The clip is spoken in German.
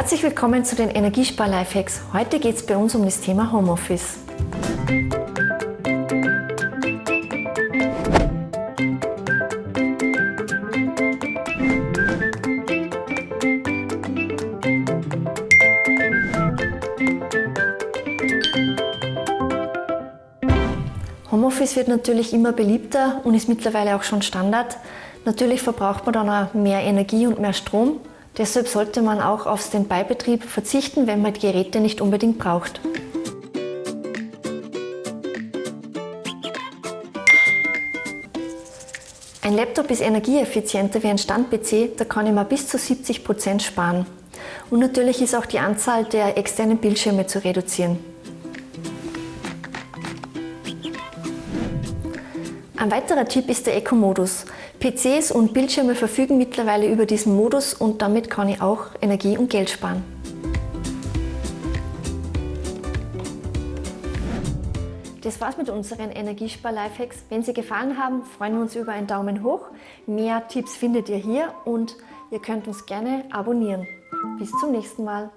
Herzlich willkommen zu den Energiespar-Lifehacks. Heute geht es bei uns um das Thema Homeoffice. Homeoffice wird natürlich immer beliebter und ist mittlerweile auch schon Standard. Natürlich verbraucht man dann auch mehr Energie und mehr Strom. Deshalb sollte man auch auf Standby-Betrieb verzichten, wenn man die Geräte nicht unbedingt braucht. Ein Laptop ist energieeffizienter wie ein Stand-PC, da kann ich mal bis zu 70 Prozent sparen. Und natürlich ist auch die Anzahl der externen Bildschirme zu reduzieren. Ein weiterer Tipp ist der Eco-Modus. PCs und Bildschirme verfügen mittlerweile über diesen Modus und damit kann ich auch Energie und Geld sparen. Das war's mit unseren Energiespar-Lifehacks. Wenn sie gefallen haben, freuen wir uns über einen Daumen hoch. Mehr Tipps findet ihr hier und ihr könnt uns gerne abonnieren. Bis zum nächsten Mal.